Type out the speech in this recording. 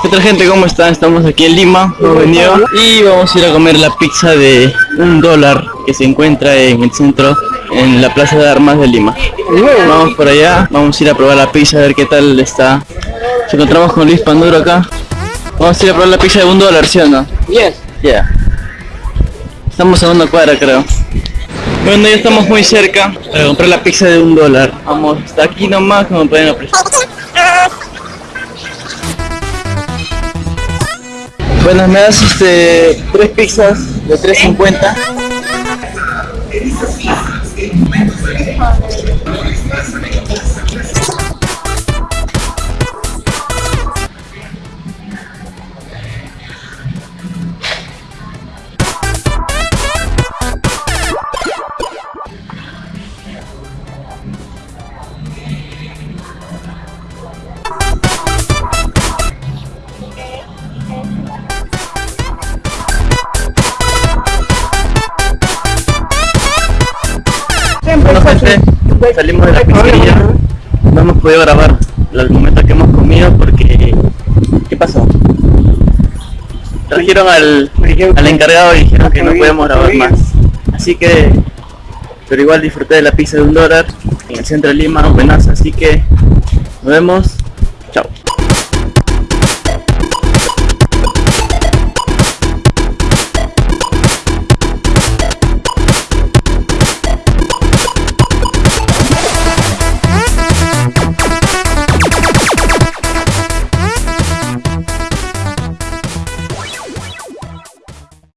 ¿Qué tal gente? ¿Cómo están? Estamos aquí en Lima, hemos venido y vamos a ir a comer la pizza de un dólar que se encuentra en el centro, en la Plaza de Armas de Lima. Vamos por allá, vamos a ir a probar la pizza, a ver qué tal está. Nos encontramos con Luis Panduro acá. Vamos a ir a probar la pizza de un dólar, ¿sí o no? Yes. Ya. Estamos a una cuadra, creo. Bueno, ya estamos muy cerca para comprar la pizza de un dólar. Vamos, está aquí nomás, como pueden apreciar. Bueno, me das este tres pizzas de 3.50. salimos de la pizzería. No hemos podido grabar los momentos que hemos comido porque... ¿Qué pasó? Trajeron al, al encargado y dijeron que no podíamos grabar más. Así que... Pero igual disfruté de la pizza de un dólar en el centro de Lima, buenas, así que nos vemos